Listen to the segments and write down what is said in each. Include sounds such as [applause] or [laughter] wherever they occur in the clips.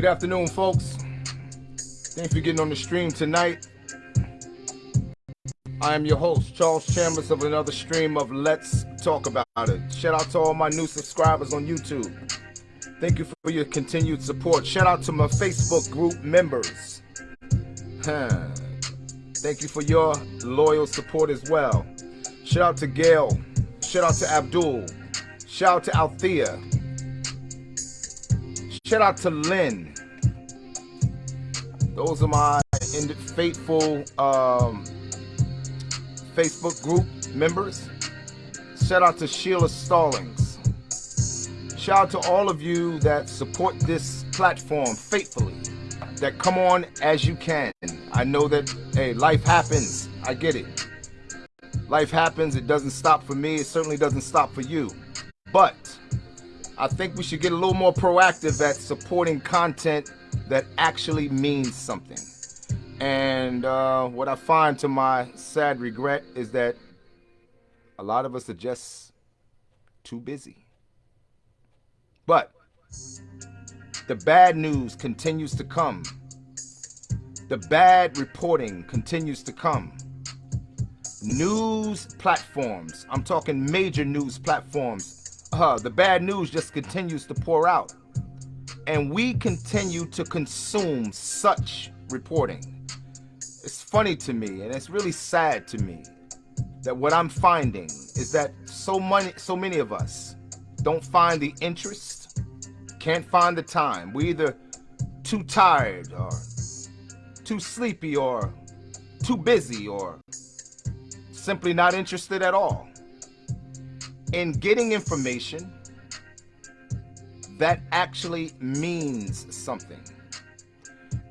Good afternoon, folks. Thanks for getting on the stream tonight. I am your host, Charles Chambers, of another stream of Let's Talk About It. Shout out to all my new subscribers on YouTube. Thank you for your continued support. Shout out to my Facebook group members. Thank you for your loyal support as well. Shout out to Gail. Shout out to Abdul. Shout out to Althea. Shout out to Lynn. Those are my faithful um, Facebook group members. Shout out to Sheila Stallings. Shout out to all of you that support this platform faithfully, that come on as you can. I know that, hey, life happens. I get it. Life happens. It doesn't stop for me. It certainly doesn't stop for you. But I think we should get a little more proactive at supporting content that actually means something. And uh, what I find to my sad regret is that a lot of us are just too busy. But the bad news continues to come. The bad reporting continues to come. News platforms, I'm talking major news platforms, uh, the bad news just continues to pour out. And we continue to consume such reporting. It's funny to me, and it's really sad to me, that what I'm finding is that so many, so many of us don't find the interest, can't find the time. We either too tired or too sleepy or too busy or simply not interested at all in getting information that actually means something.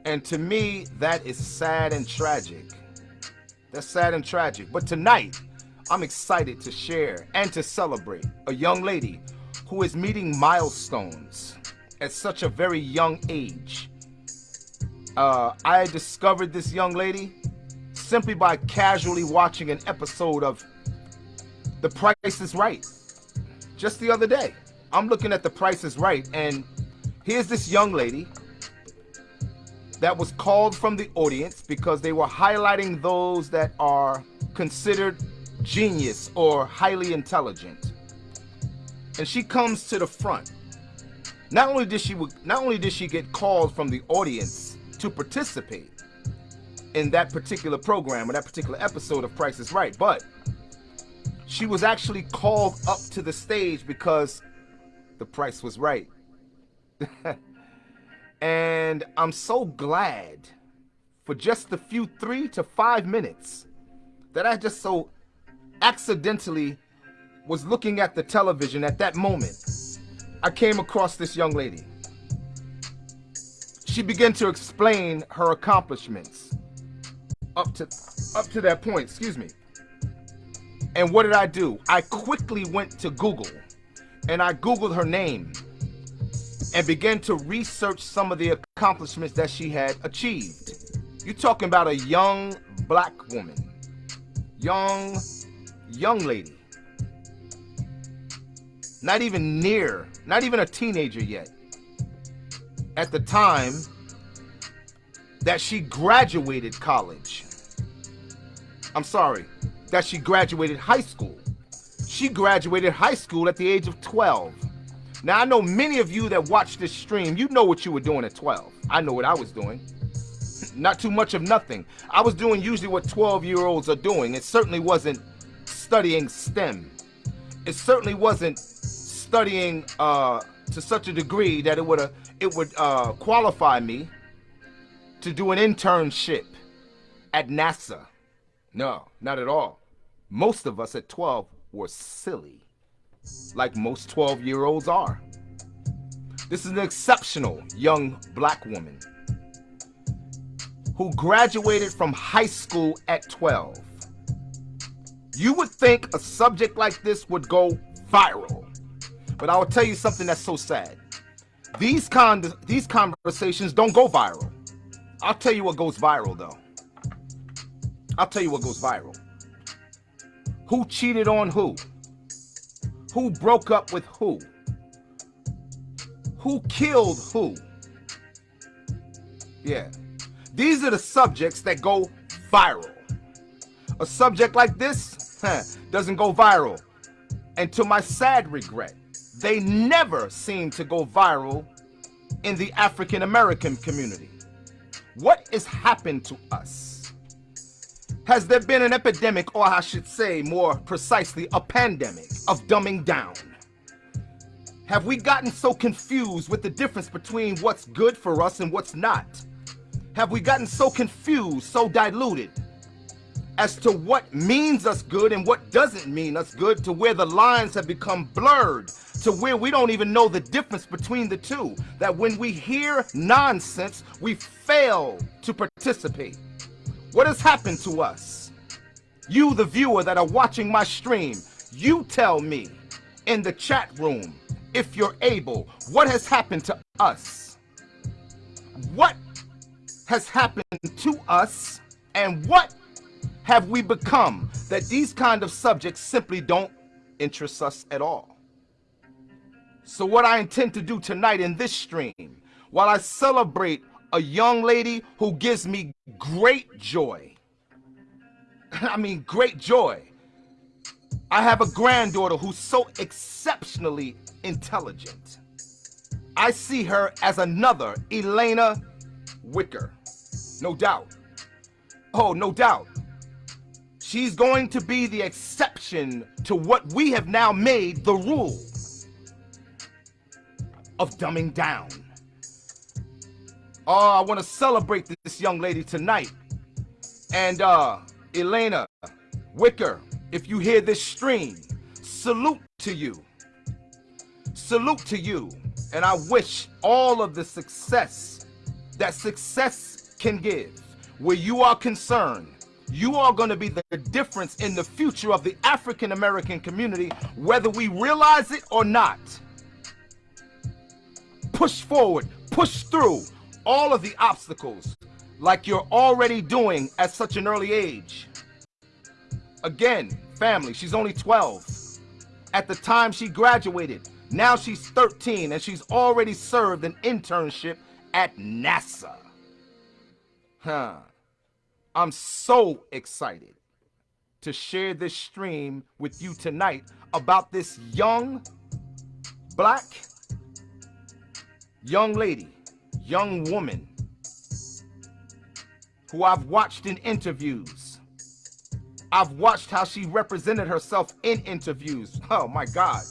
And to me, that is sad and tragic. That's sad and tragic. But tonight, I'm excited to share and to celebrate a young lady who is meeting milestones at such a very young age. Uh, I discovered this young lady simply by casually watching an episode of the price is right. Just the other day, I'm looking at the price is right, and here's this young lady that was called from the audience because they were highlighting those that are considered genius or highly intelligent. And she comes to the front. Not only did she not only did she get called from the audience to participate in that particular program or that particular episode of Price is Right, but she was actually called up to the stage because the price was right. [laughs] and I'm so glad for just the few three to five minutes that I just so accidentally was looking at the television at that moment. I came across this young lady. She began to explain her accomplishments up to up to that point, excuse me. And what did I do? I quickly went to Google and I Googled her name and began to research some of the accomplishments that she had achieved. You're talking about a young black woman, young, young lady, not even near, not even a teenager yet, at the time that she graduated college. I'm sorry, that she graduated high school. She graduated high school at the age of 12. Now, I know many of you that watch this stream, you know what you were doing at 12. I know what I was doing. Not too much of nothing. I was doing usually what 12 year olds are doing. It certainly wasn't studying STEM. It certainly wasn't studying uh, to such a degree that it would it would uh, qualify me to do an internship at NASA. No, not at all most of us at 12 were silly, like most 12 year olds are. This is an exceptional young black woman who graduated from high school at 12. You would think a subject like this would go viral, but I will tell you something that's so sad. These con these conversations don't go viral. I'll tell you what goes viral though. I'll tell you what goes viral. Who cheated on who? Who broke up with who? Who killed who? Yeah. These are the subjects that go viral. A subject like this huh, doesn't go viral. And to my sad regret, they never seem to go viral in the African American community. What has happened to us? Has there been an epidemic, or I should say more precisely, a pandemic of dumbing down? Have we gotten so confused with the difference between what's good for us and what's not? Have we gotten so confused, so diluted as to what means us good and what doesn't mean us good to where the lines have become blurred to where we don't even know the difference between the two. That when we hear nonsense, we fail to participate. What has happened to us? You, the viewer that are watching my stream, you tell me in the chat room if you're able, what has happened to us? What has happened to us and what have we become that these kind of subjects simply don't interest us at all? So what I intend to do tonight in this stream, while I celebrate a young lady who gives me great joy, [laughs] I mean great joy, I have a granddaughter who's so exceptionally intelligent. I see her as another Alena Wicker. No doubt. Oh, no doubt. She's going to be the exception to what we have now made the rule of dumbing down. Oh, I want to celebrate this young lady tonight. And uh, Alena Wicker, if you hear this stream, salute to you. Salute to you. And I wish all of the success that success can give. Where you are concerned, you are going to be the difference in the future of the African American community, whether we realize it or not. Push forward, push through all of the obstacles like you're already doing at such an early age. Again, family, she's only 12. At the time she graduated, now she's 13 and she's already served an internship at NASA. Huh. I'm so excited to share this stream with you tonight about this young black young lady, young woman who I've watched in interviews. I've watched how she represented herself in interviews. Oh my God.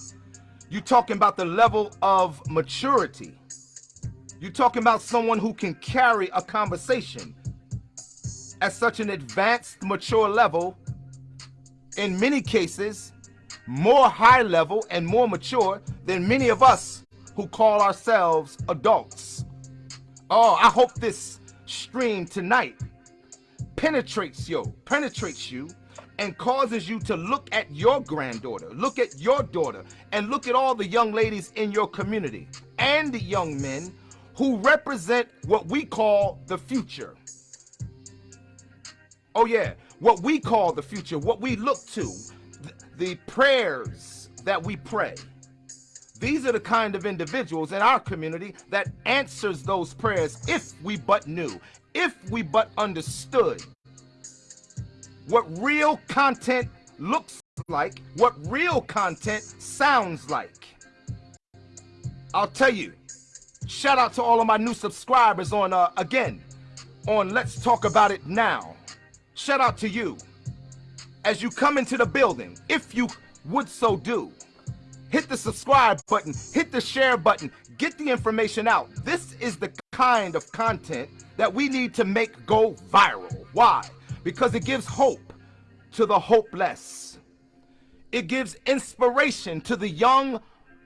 You're talking about the level of maturity. You're talking about someone who can carry a conversation at such an advanced, mature level, in many cases, more high level and more mature than many of us who call ourselves adults. Oh, I hope this stream tonight penetrates you, penetrates you and causes you to look at your granddaughter, look at your daughter, and look at all the young ladies in your community and the young men who represent what we call the future. Oh yeah, what we call the future, what we look to, the prayers that we pray. These are the kind of individuals in our community that answers those prayers if we but knew, if we but understood what real content looks like, what real content sounds like. I'll tell you, shout out to all of my new subscribers on, uh, again, on Let's Talk About It Now shout out to you as you come into the building, if you would so do. Hit the subscribe button, hit the share button, get the information out. This is the kind of content that we need to make go viral. Why? Because it gives hope to the hopeless. It gives inspiration to the young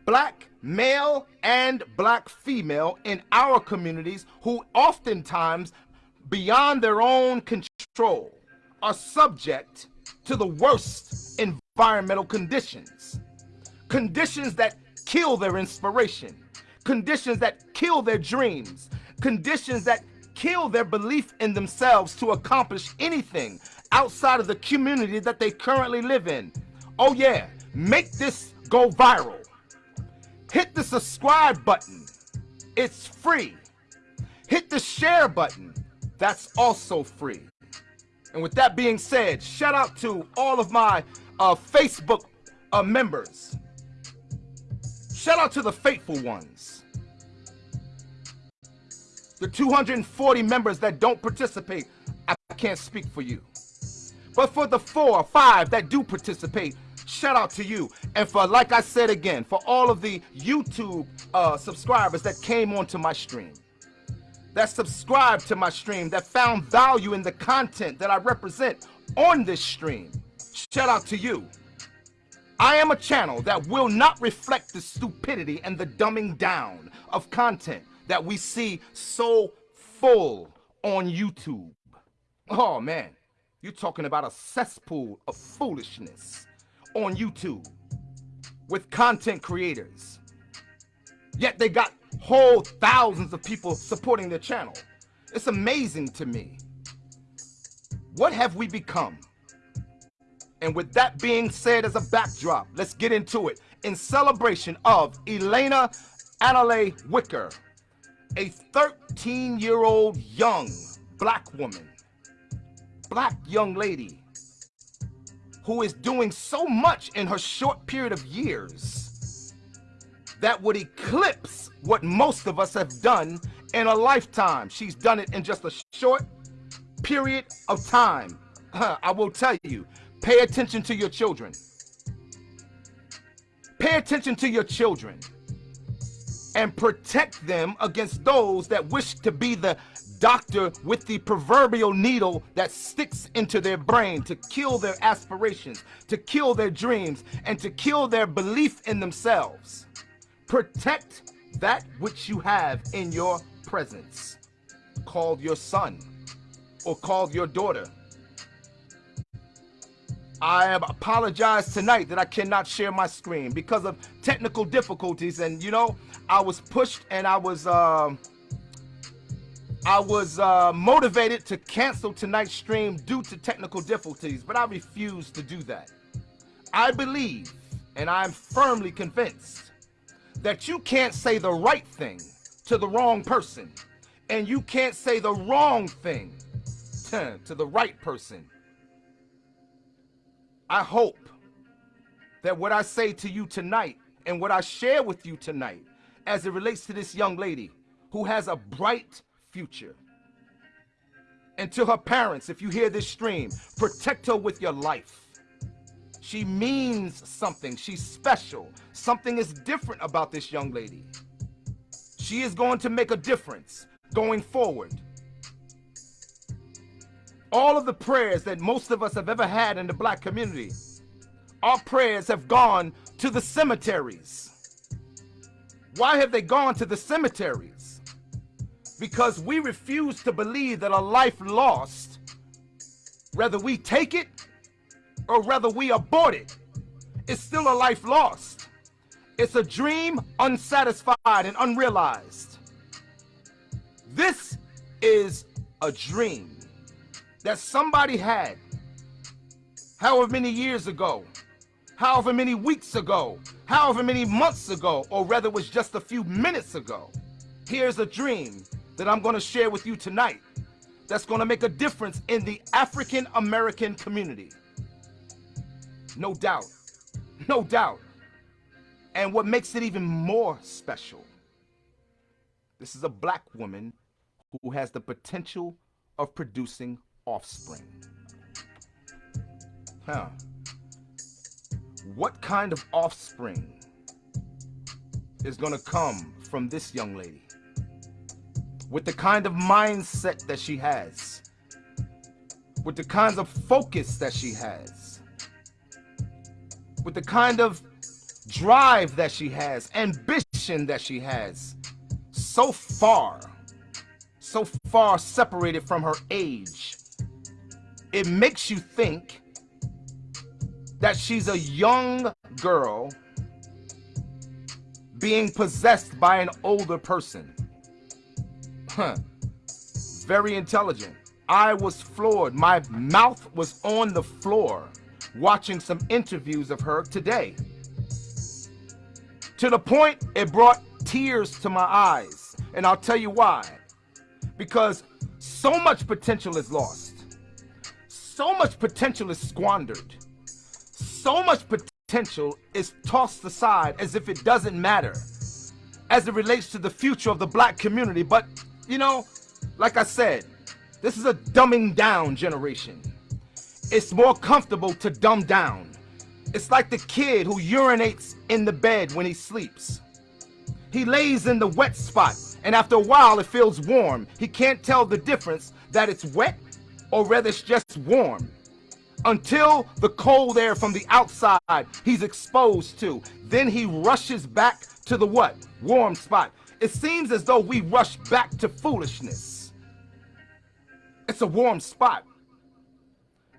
black male and black female in our communities who oftentimes beyond their own control are subject to the worst environmental conditions. Conditions that kill their inspiration. Conditions that kill their dreams. Conditions that kill their belief in themselves to accomplish anything outside of the community that they currently live in. Oh yeah, make this go viral. Hit the subscribe button. It's free. hit the share button. That's also free. And with that being said, shout out to all of my uh, Facebook uh, members. Shout out to the faithful ones. The 240 members that don't participate, I can't speak for you. But for the four or five that do participate, shout out to you. And for, like I said again, for all of the YouTube uh, subscribers that came onto my stream, that subscribed to my stream, that found value in the content that I represent on this stream, shout out to you. I am a channel that will not reflect the stupidity and the dumbing down of content that we see so full on YouTube. Oh man, you're talking about a cesspool of foolishness on YouTube with content creators. Yet they got whole thousands of people supporting their channel. It's amazing to me. What have we become? And with that being said as a backdrop, let's get into it. In celebration of Alena Analeigh Wicker, a 13-year-old young black woman, black young lady, who is doing so much in her short period of years that would eclipse what most of us have done in a lifetime. She's done it in just a short period of time. [laughs] I will tell you, Pay attention to your children. Pay attention to your children and protect them against those that wish to be the doctor with the proverbial needle that sticks into their brain to kill their aspirations, to kill their dreams, and to kill their belief in themselves. Protect that which you have in your presence, called your son or called your daughter. I apologize tonight that I cannot share my screen because of technical difficulties. And you know, I was pushed and I was uh, I was uh, motivated to cancel tonight's stream due to technical difficulties, but I refuse to do that. I believe, and I'm firmly convinced, that you can't say the right thing to the wrong person, and you can't say the wrong thing [laughs] to the right person I hope that what I say to you tonight and what I share with you tonight as it relates to this young lady who has a bright future. And to her parents, if you hear this stream, protect her with your life. She means something. She's special. Something is different about this young lady. She is going to make a difference going forward all of the prayers that most of us have ever had in the black community, our prayers have gone to the cemeteries. Why have they gone to the cemeteries? Because we refuse to believe that a life lost, whether we take it or whether we abort it's still a life lost. It's a dream unsatisfied and unrealized. This is a dream that somebody had however many years ago, however many weeks ago, however many months ago, or rather it was just a few minutes ago. Here's a dream that I'm going to share with you tonight that's going to make a difference in the African American community. No doubt. No doubt. And what makes it even more special, this is a black woman who has the potential of producing offspring. Huh. What kind of offspring is gonna come from this young lady? With the kind of mindset that she has, with the kinds of focus that she has, with the kind of drive that she has, ambition that she has, so far, so far separated from her age, it makes you think that she's a young girl being possessed by an older person. Huh. Very intelligent. I was floored. My mouth was on the floor watching some interviews of her today. To the point it brought tears to my eyes. And I'll tell you why. because so much potential is lost. So much potential is squandered. So much potential is tossed aside as if it doesn't matter as it relates to the future of the black community. But, you know, like I said, this is a dumbing down generation. It's more comfortable to dumb down. It's like the kid who urinates in the bed when he sleeps. He lays in the wet spot, and after a while it feels warm. He can't tell the difference that it's wet or rather it's just warm. Until the cold air from the outside he's exposed to. Then he rushes back to the what? Warm spot. It seems as though we rush back to foolishness. It's a warm spot.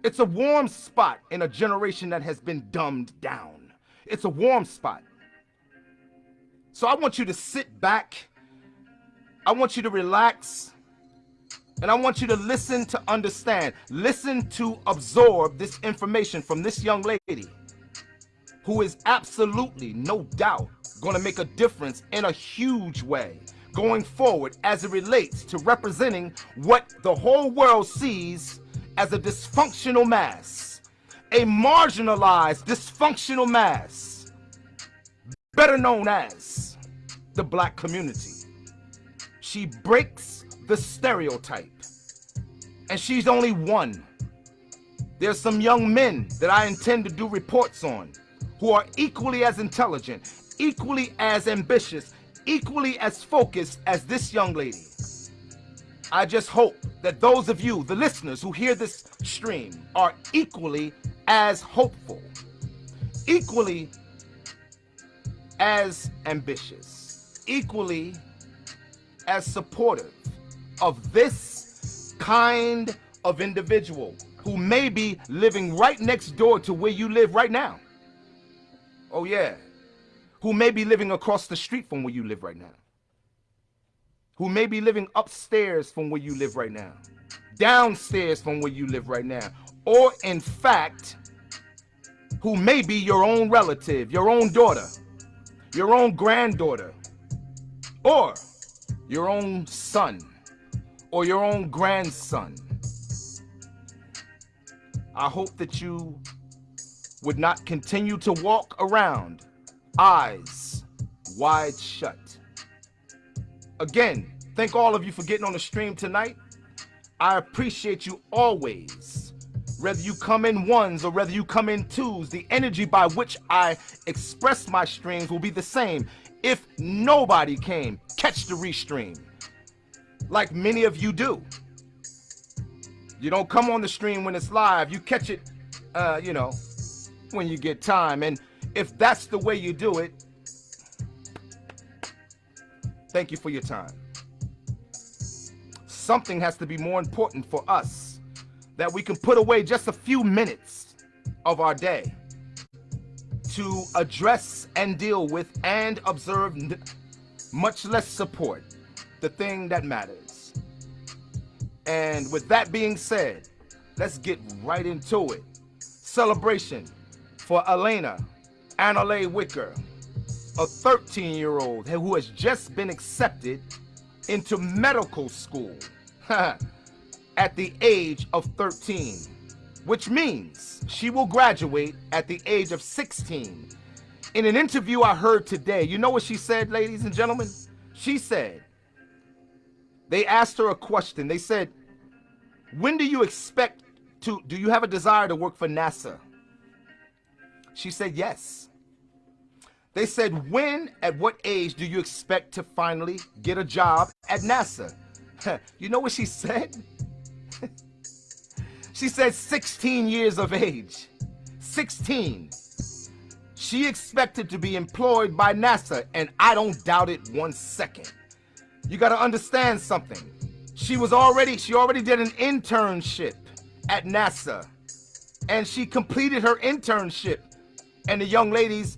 It's a warm spot in a generation that has been dumbed down. It's a warm spot. So I want you to sit back. I want you to relax. And I want you to listen to understand. Listen to absorb this information from this young lady who is absolutely, no doubt, going to make a difference in a huge way going forward as it relates to representing what the whole world sees as a dysfunctional mass, a marginalized dysfunctional mass better known as the black community. She breaks the stereotype. And she's only one. There's some young men that I intend to do reports on who are equally as intelligent, equally as ambitious, equally as focused as this young lady. I just hope that those of you, the listeners who hear this stream, are equally as hopeful, equally as ambitious, equally as supportive of this kind of individual who may be living right next door to where you live right now. Oh yeah. Who may be living across the street from where you live right now. Who may be living upstairs from where you live right now. Downstairs from where you live right now. Or in fact, who may be your own relative, your own daughter, your own granddaughter, or your own son, or your own grandson. I hope that you would not continue to walk around eyes wide shut. Again, thank all of you for getting on the stream tonight. I appreciate you always whether you come in ones or whether you come in twos, the energy by which I express my streams will be the same. If nobody came, catch the restream, like many of you do. You don't come on the stream when it's live, you catch it, uh, you know, when you get time. And if that's the way you do it, thank you for your time. Something has to be more important for us that we can put away just a few minutes of our day to address and deal with and observe, much less support, the thing that matters. And with that being said, let's get right into it. Celebration for Alena Analeigh Wicker, a 13 year old who has just been accepted into medical school. [laughs] at the age of 13, which means she will graduate at the age of 16. In an interview I heard today, you know what she said, ladies and gentlemen? She said, they asked her a question. They said, when do you expect to, do you have a desire to work for NASA? She said, yes. They said, when, at what age do you expect to finally get a job at NASA? you know what she said? [laughs] She said 16 years of age. 16. She expected to be employed by NASA, and I don't doubt it one second. You gotta understand something. She was already, she already did an internship at NASA, and she completed her internship, and the young lady's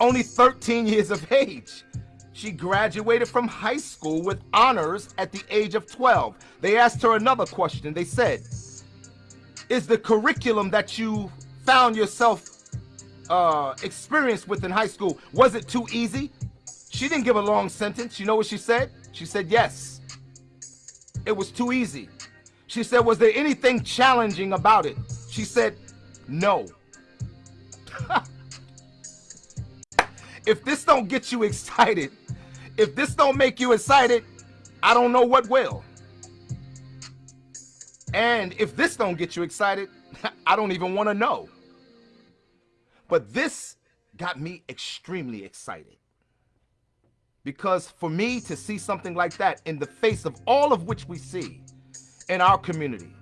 only 13 years of age. She graduated from high school with honors at the age of 12. They asked her another question. They said, is the curriculum that you found yourself uh, experienced with in high school, was it too easy? She didn't give a long sentence. You know what she said? She said yes. It was too easy. She said, was there anything challenging about it? She said, no. [laughs] if this don't get you excited, if this don't make you excited, I don't know what will. And if this don't get you excited, [laughs] I don't even want to know. But this got me extremely excited. Because for me to see something like that in the face of all of which we see in our community,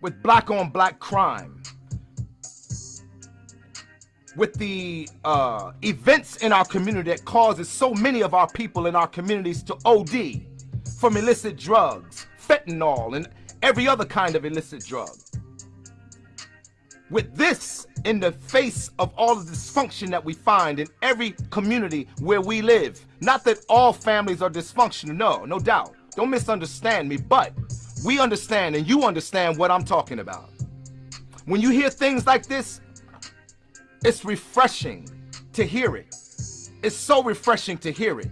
with black on black crime, with the uh, events in our community that causes so many of our people in our communities to OD from illicit drugs, fentanyl, and every other kind of illicit drug. With this in the face of all the dysfunction that we find in every community where we live, not that all families are dysfunctional, no, no doubt. Don't misunderstand me, but we understand and you understand what I'm talking about. When you hear things like this, it's refreshing to hear it. It's so refreshing to hear it.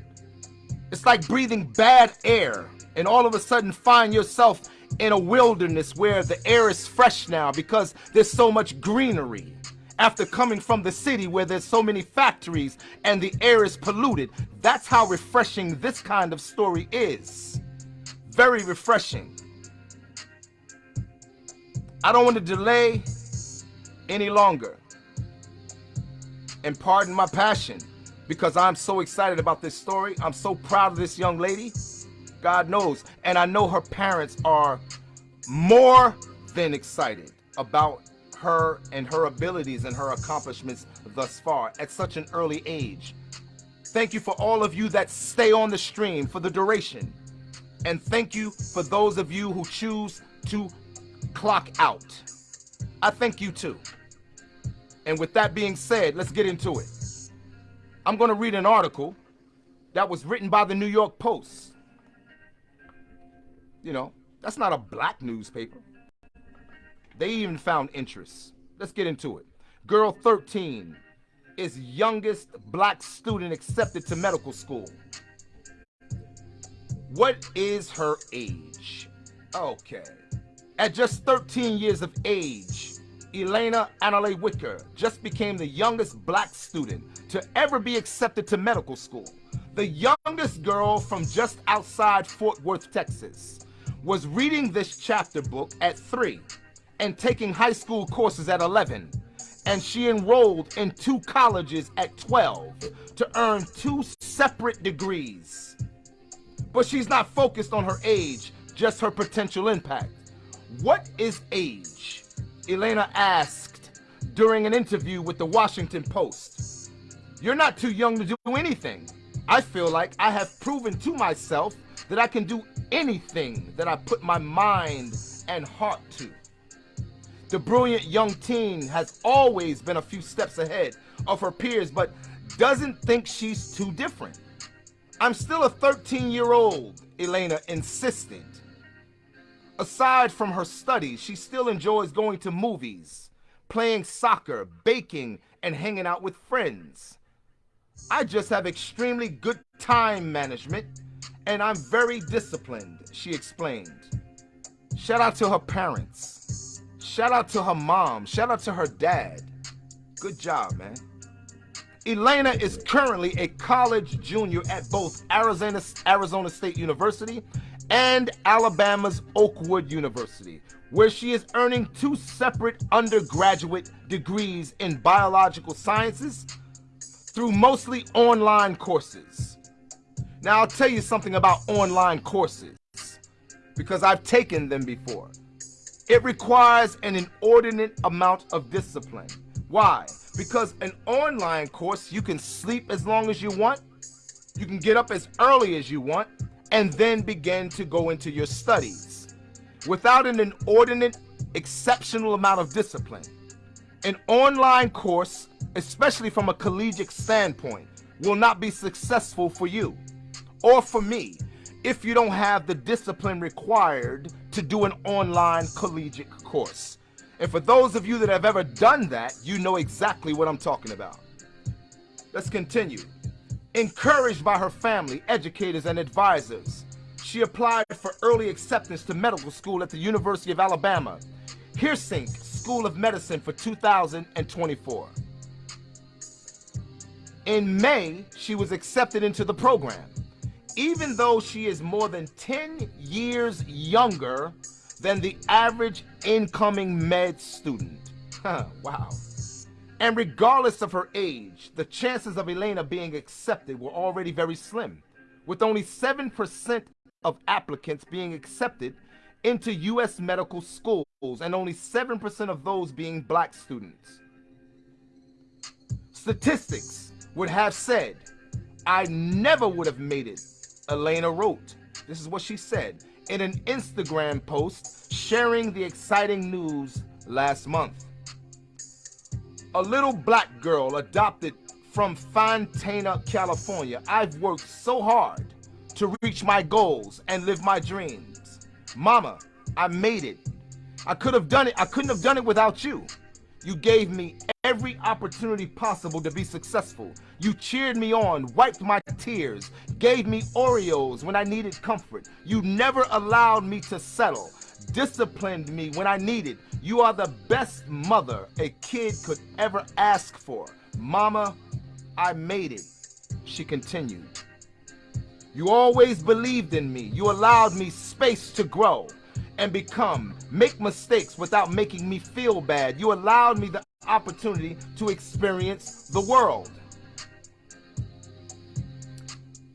It's like breathing bad air and all of a sudden find yourself in a wilderness where the air is fresh now because there's so much greenery after coming from the city where there's so many factories and the air is polluted. That's how refreshing this kind of story is. Very refreshing. I don't want to delay any longer. And pardon my passion because I'm so excited about this story. I'm so proud of this young lady. God knows. And I know her parents are more than excited about her and her abilities and her accomplishments thus far at such an early age. Thank you for all of you that stay on the stream for the duration. And thank you for those of you who choose to clock out. I thank you too. And with that being said, let's get into it. I'm going to read an article that was written by the New York Post. You know, that's not a black newspaper. They even found interest. Let's get into it. Girl 13 is youngest black student accepted to medical school. What is her age? Okay. At just 13 years of age, Alena Analeigh Wicker just became the youngest black student to ever be accepted to medical school. The youngest girl from just outside Fort Worth, Texas, was reading this chapter book at three and taking high school courses at 11. And she enrolled in two colleges at 12 to earn two separate degrees. But she's not focused on her age, just her potential impact. What is age? Alena asked during an interview with the Washington Post. You're not too young to do anything. I feel like I have proven to myself that I can do anything that I put my mind and heart to. The brilliant young teen has always been a few steps ahead of her peers, but doesn't think she's too different. I'm still a 13 year old, Alena insisted. Aside from her studies, she still enjoys going to movies, playing soccer, baking, and hanging out with friends. I just have extremely good time management, and I'm very disciplined, she explained. Shout out to her parents. Shout out to her mom. Shout out to her dad. Good job, man. Alena is currently a college junior at both Arizona, Arizona State University and Alabama's Oakwood University, where she is earning two separate undergraduate degrees in biological sciences through mostly online courses. Now, I'll tell you something about online courses because I've taken them before. It requires an inordinate amount of discipline. Why? Because an online course, you can sleep as long as you want, you can get up as early as you want, and then begin to go into your studies. Without an inordinate, exceptional amount of discipline, an online course, especially from a collegiate standpoint, will not be successful for you or for me if you don't have the discipline required to do an online collegiate course. And for those of you that have ever done that, you know exactly what I'm talking about. Let's continue. Encouraged by her family, educators, and advisors, she applied for early acceptance to medical school at the University of Alabama, Heersink School of Medicine for 2024. In May, she was accepted into the program, even though she is more than 10 years younger than the average incoming med student. Wow. And regardless of her age, the chances of Alena being accepted were already very slim, with only 7% of applicants being accepted into U.S. medical schools and only 7% of those being black students. Statistics would have said, I never would have made it, Alena wrote. This is what she said in an Instagram post sharing the exciting news last month. A little black girl adopted from Fontana, California. I've worked so hard to reach my goals and live my dreams. Mama, I made it. I could have done it. I couldn't have done it without you. You gave me every opportunity possible to be successful. You cheered me on, wiped my tears, gave me Oreos when I needed comfort. You never allowed me to settle, disciplined me when I needed. You are the best mother a kid could ever ask for. Mama, I made it. She continued. You always believed in me. You allowed me space to grow and become, make mistakes without making me feel bad. You allowed me the opportunity to experience the world.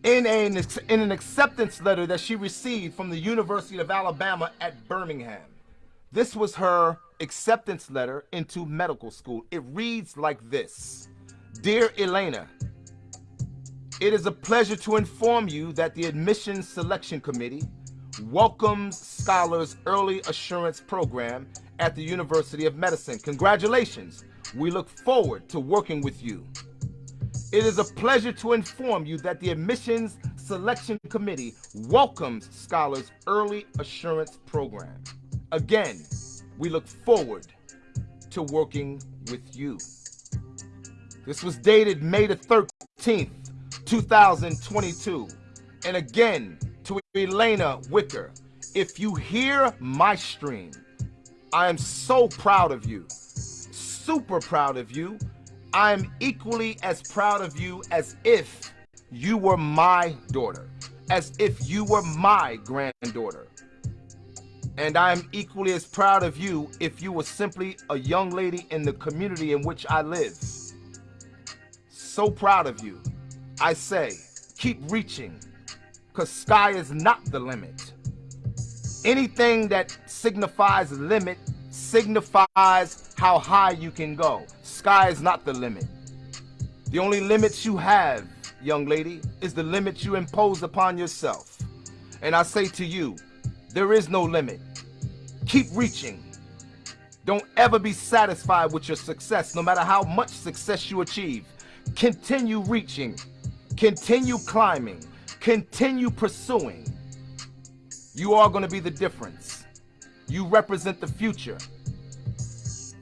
In, a, in an acceptance letter that she received from the University of Alabama at Birmingham. This was her acceptance letter into medical school. It reads like this. Dear Alena, it is a pleasure to inform you that the Admissions Selection Committee welcomes scholars early assurance program at the University of Medicine. Congratulations. We look forward to working with you. It is a pleasure to inform you that the Admissions Selection Committee welcomes Scholars Early Assurance Program. Again, we look forward to working with you. This was dated May the 13th, 2022. And again, to Alena Wicker. If you hear my stream, I am so proud of you, super proud of you. I am equally as proud of you as if you were my daughter, as if you were my granddaughter. And I am equally as proud of you if you were simply a young lady in the community in which I live. So proud of you. I say, keep reaching, because sky is not the limit. Anything that signifies limit signifies how high you can go. Sky is not the limit. The only limits you have, young lady, is the limits you impose upon yourself. And I say to you, there is no limit. Keep reaching. Don't ever be satisfied with your success, no matter how much success you achieve. Continue reaching. Continue climbing continue pursuing, you are going to be the difference. You represent the future.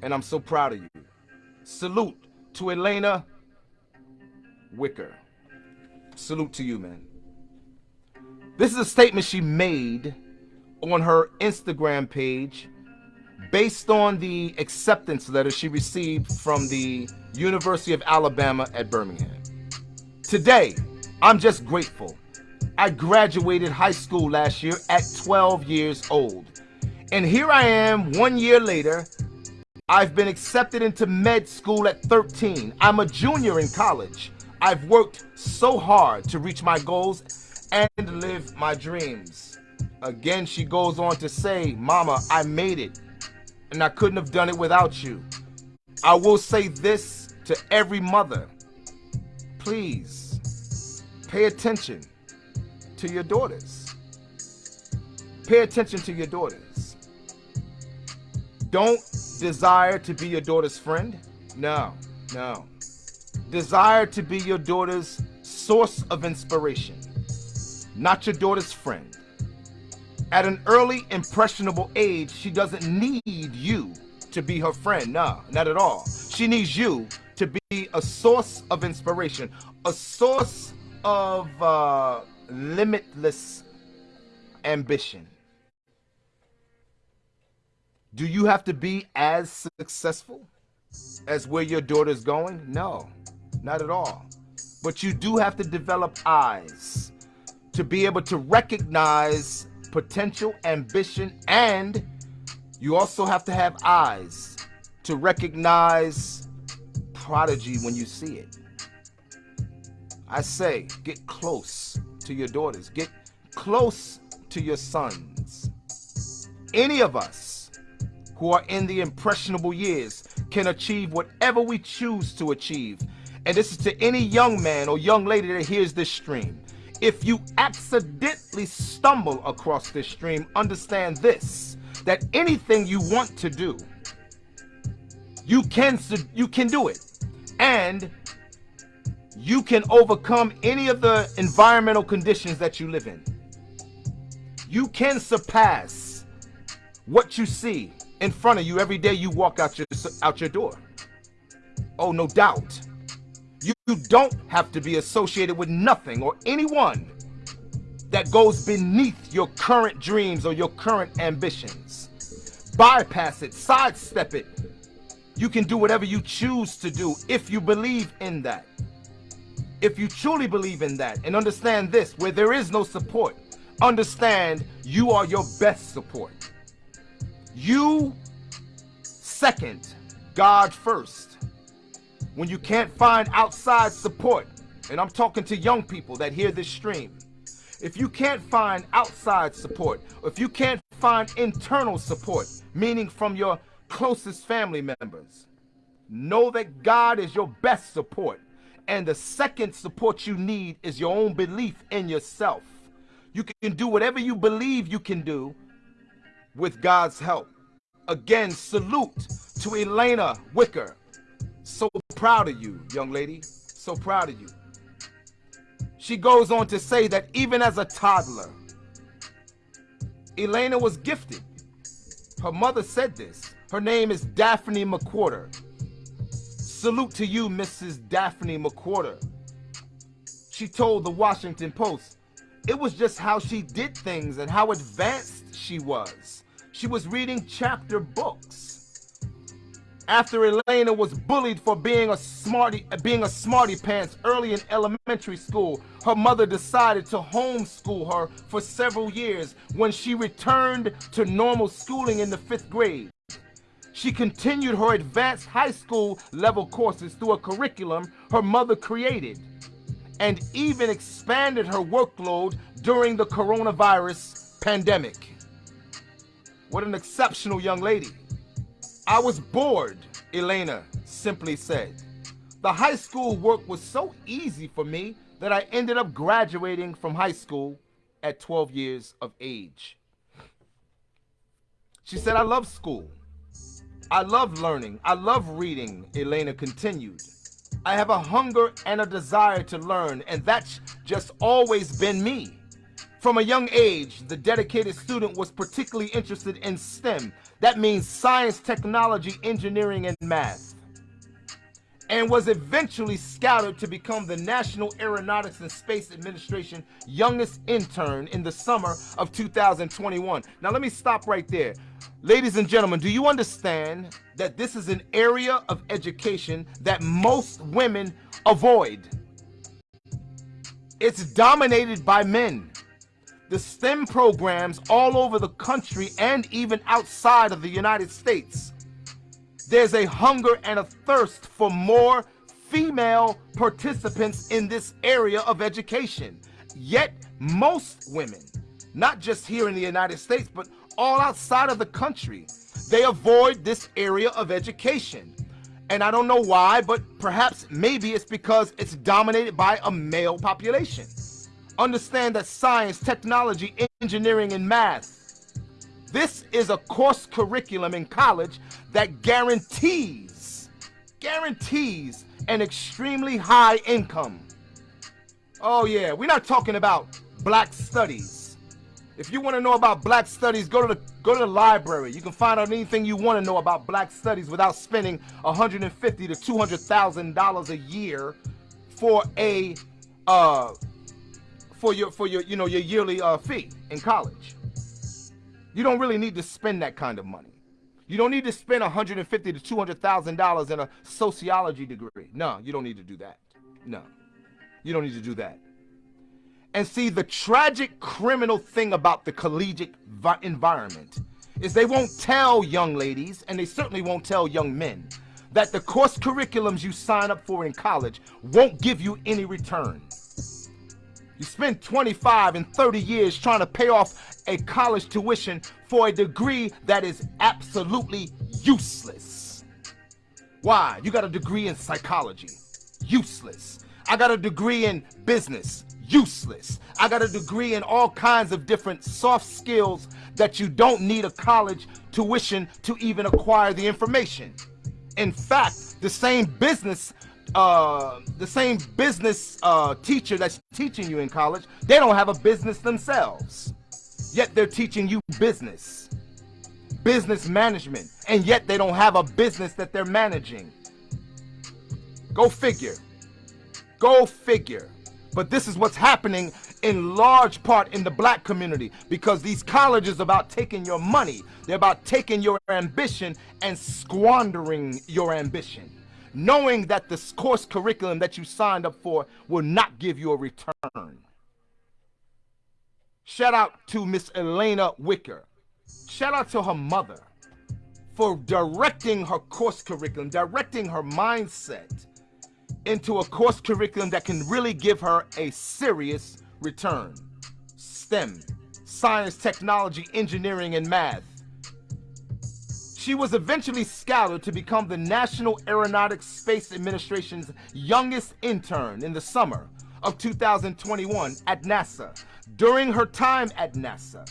And I'm so proud of you. Salute to Alena Wicker. Salute to you, man. This is a statement she made on her Instagram page based on the acceptance letter she received from the University of Alabama at Birmingham. Today, I'm just grateful I graduated high school last year at 12 years old. And here I am one year later. I've been accepted into med school at 13. I'm a junior in college. I've worked so hard to reach my goals and live my dreams. Again, she goes on to say, Mama, I made it, and I couldn't have done it without you. I will say this to every mother. Please, pay attention to your daughters. Pay attention to your daughters. Don't desire to be your daughter's friend. No, no. Desire to be your daughter's source of inspiration, not your daughter's friend. At an early, impressionable age, she doesn't need you to be her friend. No, not at all. She needs you to be a source of inspiration, a source of uh, limitless ambition. Do you have to be as successful as where your daughter's going? No, not at all. But you do have to develop eyes to be able to recognize potential ambition and you also have to have eyes to recognize prodigy when you see it. I say, get close to your daughters. Get close to your sons. Any of us who are in the impressionable years can achieve whatever we choose to achieve. And this is to any young man or young lady that hears this stream. If you accidentally stumble across this stream, understand this, that anything you want to do, you can, you can do it. And you can overcome any of the environmental conditions that you live in. You can surpass what you see in front of you every day you walk out your out your door. Oh, no doubt. You, you don't have to be associated with nothing or anyone that goes beneath your current dreams or your current ambitions. Bypass it, sidestep it. You can do whatever you choose to do if you believe in that. If you truly believe in that and understand this, where there is no support, understand you are your best support. You second, God first when you can't find outside support, and I'm talking to young people that hear this stream, if you can't find outside support, if you can't find internal support, meaning from your closest family members, know that God is your best support. And the second support you need is your own belief in yourself. You can do whatever you believe you can do with God's help. Again, salute to Alena Wicker, so proud of you, young lady. So proud of you. She goes on to say that even as a toddler, Alena was gifted. Her mother said this. Her name is Daphne McWhorter. Salute to you, Mrs. Daphne McWhorter. She told the Washington Post, it was just how she did things and how advanced she was. She was reading chapter books after Alena was bullied for being a smarty being a smarty pants early in elementary school, her mother decided to homeschool her for several years when she returned to normal schooling in the fifth grade. She continued her advanced high school level courses through a curriculum her mother created and even expanded her workload during the coronavirus pandemic. What an exceptional young lady. I was bored, Alena simply said. The high school work was so easy for me that I ended up graduating from high school at 12 years of age. She said, I love school. I love learning. I love reading, Alena continued. I have a hunger and a desire to learn, and that's just always been me. From a young age, the dedicated student was particularly interested in STEM. That means science, technology, engineering, and math. And was eventually scouted to become the National Aeronautics and Space Administration youngest intern in the summer of 2021. Now let me stop right there. Ladies and gentlemen, do you understand that this is an area of education that most women avoid? It's dominated by men the STEM programs all over the country and even outside of the United States. There's a hunger and a thirst for more female participants in this area of education. Yet most women, not just here in the United States, but all outside of the country, they avoid this area of education. And I don't know why, but perhaps maybe it's because it's dominated by a male population. Understand that science, technology, engineering, and math. This is a course curriculum in college that guarantees, guarantees an extremely high income. Oh yeah, we're not talking about black studies. If you want to know about black studies, go to the go to the library. You can find out anything you want to know about black studies without spending 150 to 200 thousand dollars a year for a uh, for your for your you know your yearly uh, fee in college. You don't really need to spend that kind of money. You don't need to spend 150 to 200 thousand dollars in a sociology degree. No, you don't need to do that. No, you don't need to do that. And see, the tragic criminal thing about the collegiate environment is they won't tell young ladies, and they certainly won't tell young men, that the course curriculums you sign up for in college won't give you any return. You spend 25 and 30 years trying to pay off a college tuition for a degree that is absolutely useless. Why? You got a degree in psychology. Useless. I got a degree in business. Useless. I got a degree in all kinds of different soft skills that you don't need a college tuition to even acquire the information. In fact, the same business uh, the same business uh, teacher that's teaching you in college, they don't have a business themselves. Yet they're teaching you business, business management, and yet they don't have a business that they're managing. Go figure. Go figure. But this is what's happening in large part in the black community because these colleges about taking your money. They're about taking your ambition and squandering your ambition. Knowing that the course curriculum that you signed up for will not give you a return. Shout out to Miss Alena Wicker. Shout out to her mother for directing her course curriculum, directing her mindset into a course curriculum that can really give her a serious return. STEM, science, technology, engineering, and math. She was eventually scouted to become the National Aeronautics Space Administration's youngest intern in the summer of 2021 at NASA. During her time at NASA,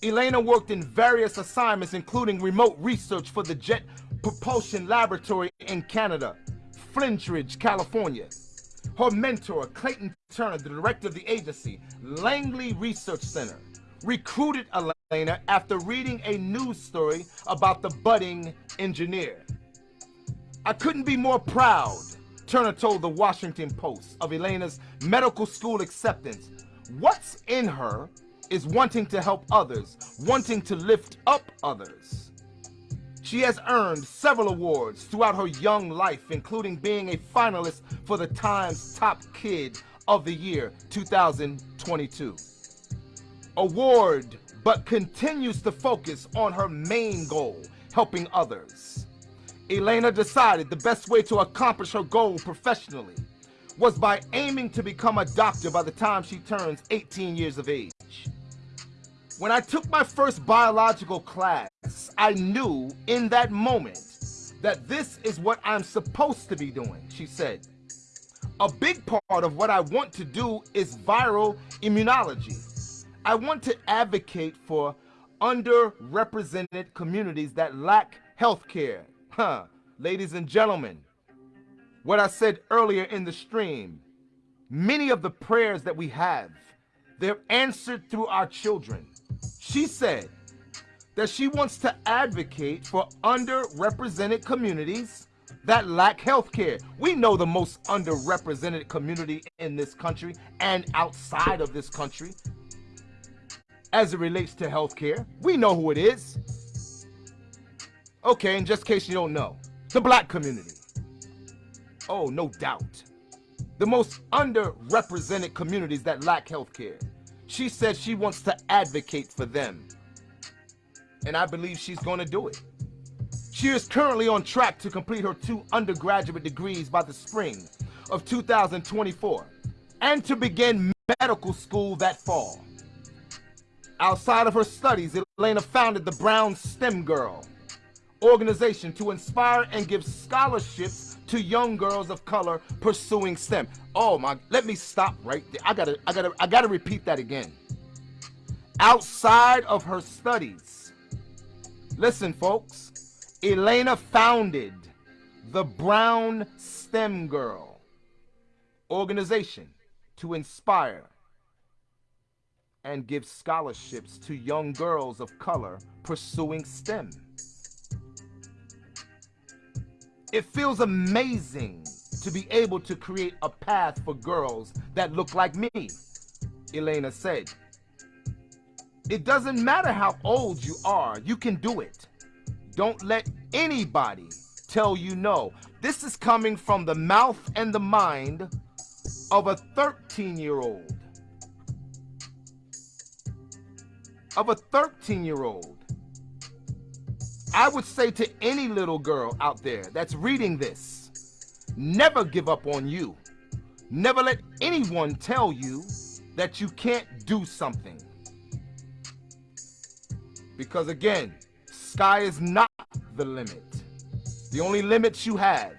Alena worked in various assignments including remote research for the Jet Propulsion Laboratory in Canada, Flintridge, California. Her mentor, Clayton Turner, the director of the agency, Langley Research Center, recruited Alena after reading a news story about the budding engineer. I couldn't be more proud, Turner told the Washington Post, of Alena's medical school acceptance. What's in her is wanting to help others, wanting to lift up others. She has earned several awards throughout her young life, including being a finalist for the Times Top Kid of the Year 2022. Award, but continues to focus on her main goal, helping others. Alena decided the best way to accomplish her goal professionally was by aiming to become a doctor by the time she turns 18 years of age. When I took my first biological class, I knew in that moment that this is what I'm supposed to be doing, she said. A big part of what I want to do is viral immunology. I want to advocate for underrepresented communities that lack health care. Huh, ladies and gentlemen, what I said earlier in the stream, many of the prayers that we have, they're answered through our children. She said that she wants to advocate for underrepresented communities that lack health care. We know the most underrepresented community in this country and outside of this country as it relates to healthcare. We know who it is. Okay, in just case you don't know, the black community. Oh, no doubt. The most underrepresented communities that lack healthcare. She said she wants to advocate for them. And I believe she's going to do it. She is currently on track to complete her two undergraduate degrees by the spring of 2024 and to begin medical school that fall. Outside of her studies, Alena founded the Brown STEM Girl organization to inspire and give scholarships to young girls of color pursuing STEM. Oh my, let me stop right there. I gotta, I gotta, I gotta repeat that again. Outside of her studies, listen folks, Alena founded the Brown STEM Girl organization to inspire and give scholarships to young girls of color pursuing STEM. It feels amazing to be able to create a path for girls that look like me. Alena said. It doesn't matter how old you are, you can do it. Don't let anybody tell you no. This is coming from the mouth and the mind of a 13 year old. Of a 13 year old. I would say to any little girl out there that's reading this, never give up on you. Never let anyone tell you that you can't do something. Because again, sky is not the limit. The only limits you have,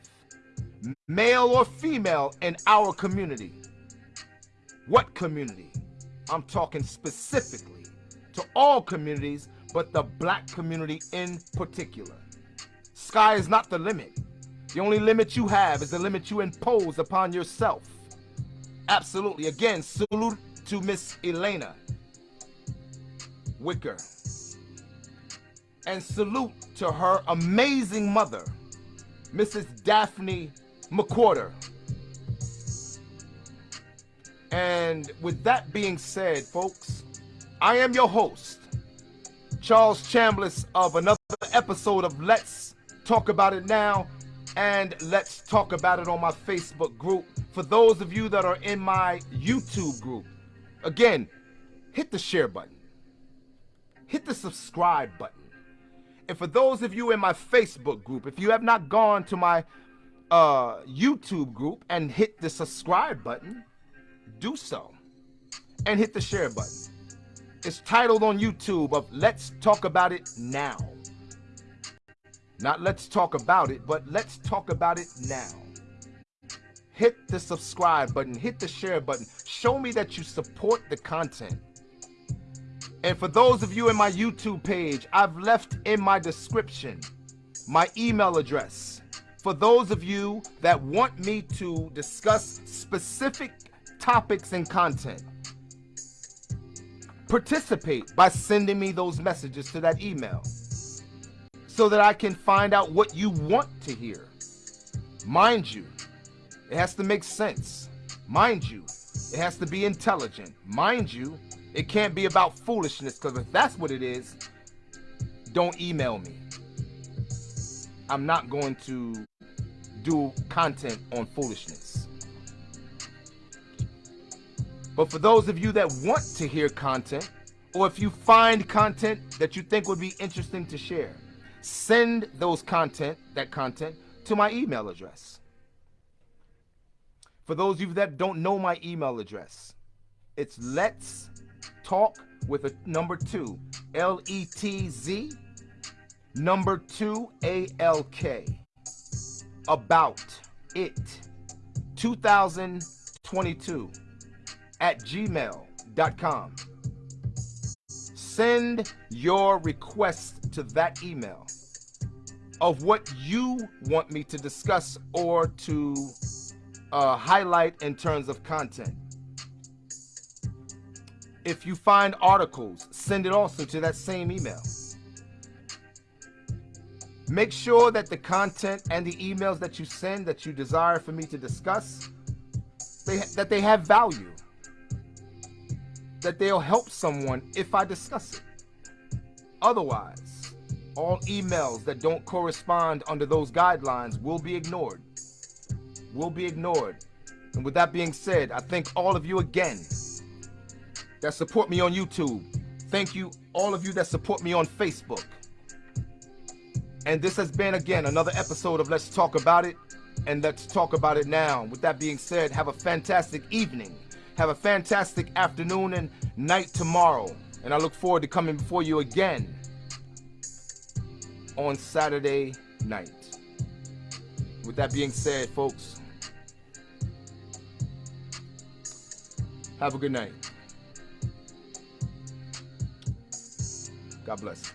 male or female in our community. What community? I'm talking specifically to all communities, but the black community in particular. Sky is not the limit. The only limit you have is the limit you impose upon yourself. Absolutely. Again, salute to Miss Alena Wicker. And salute to her amazing mother, Mrs. Daphne McWhorter. And with that being said, folks, I am your host, Charles Chambliss of another episode of Let's Talk About It Now and Let's Talk About It on my Facebook group. For those of you that are in my YouTube group, again, hit the share button, hit the subscribe button. And for those of you in my Facebook group, if you have not gone to my uh, YouTube group and hit the subscribe button, do so. And hit the share button. It's titled on YouTube of Let's Talk About It Now. Not let's talk about it, but let's talk about it now. Hit the subscribe button, hit the share button. Show me that you support the content. And for those of you in my YouTube page, I've left in my description my email address. For those of you that want me to discuss specific topics and content, participate by sending me those messages to that email so that I can find out what you want to hear. Mind you, it has to make sense. Mind you, it has to be intelligent. Mind you, it can't be about foolishness because if that's what it is, don't email me. I'm not going to do content on foolishness. But for those of you that want to hear content, or if you find content that you think would be interesting to share, send those content, that content, to my email address. For those of you that don't know my email address, it's let's talk with a number two, L E T Z, number two, A L K, about it, 2022 at gmail.com. Send your request to that email of what you want me to discuss or to uh, highlight in terms of content. If you find articles, send it also to that same email. Make sure that the content and the emails that you send that you desire for me to discuss, they, that they have value. That they'll help someone if I discuss it. Otherwise, all emails that don't correspond under those guidelines will be ignored. Will be ignored. And with that being said, I thank all of you again that support me on YouTube. Thank you, all of you that support me on Facebook. And this has been, again, another episode of Let's Talk About It. And let's talk about it now. With that being said, have a fantastic evening. Have a fantastic afternoon and night tomorrow. And I look forward to coming before you again on Saturday night. With that being said, folks, have a good night. God bless.